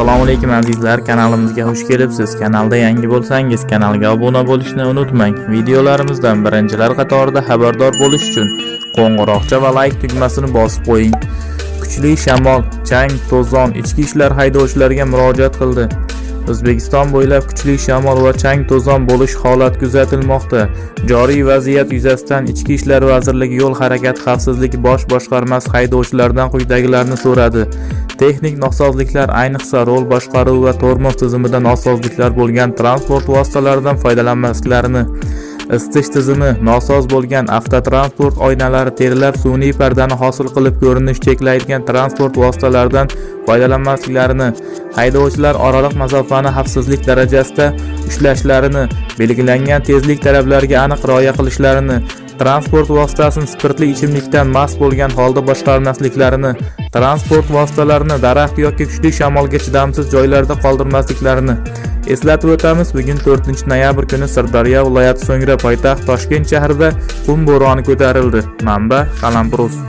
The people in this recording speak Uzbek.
assalomu alaykum azizlar. Kanalimizga xush kelibsiz. Kanalda yangi bo'lsangiz kanalga obuna bo'lishni unutmang. Videolarimizdan birinchilar qatorida xabardor bo'lish uchun qo'ng'iroqcha va layk tugmasini bosib qo'ying. Kuchli shamol chang to'zon ichki ishlar haydovchilariga murojaat qildi. O'zbekiston bo'ylab kuchli shamol va chang to'zon bo'lish holati kuzatilmoqda. Joriy vaziyat yuzasidan ichki ishlar vazirligi yo'l harakati xavfsizligi bosh boshqarmasi haydovchilardan quyidagilarni so'radi. Texnik nosozliklar ayniqsa rol boshqaruvi va tormoz tizimida nosozliklar bo'lgan transport vositalaridan foydalanmasliklarini isitish tizimi nosoz bo'lgan avtotransport oynalari terilab sun'iy pardani hosil qilib ko'rinish cheklaydigan transport vositalaridan foydalanmasliklarini haydovchilar oraliq masofani xavfsizlik darajasida ushlashlarini belgilangan tezlik talablariga aniq rioya qilishlarini transport vositasini spirtli ichimlikdan mast bo'lgan holda boshqarmasliklarini transport vositalarini daraxt yoki kuchli shamolga chidamsiz joylarda qoldirmasliklarini eslatib o'tamiz bugun 4 noyabr kuni sirdaryo viloyati so'ngra poytaxt toshkent shahrida qum bo'roni ko'tarildi. Manba qalampirus.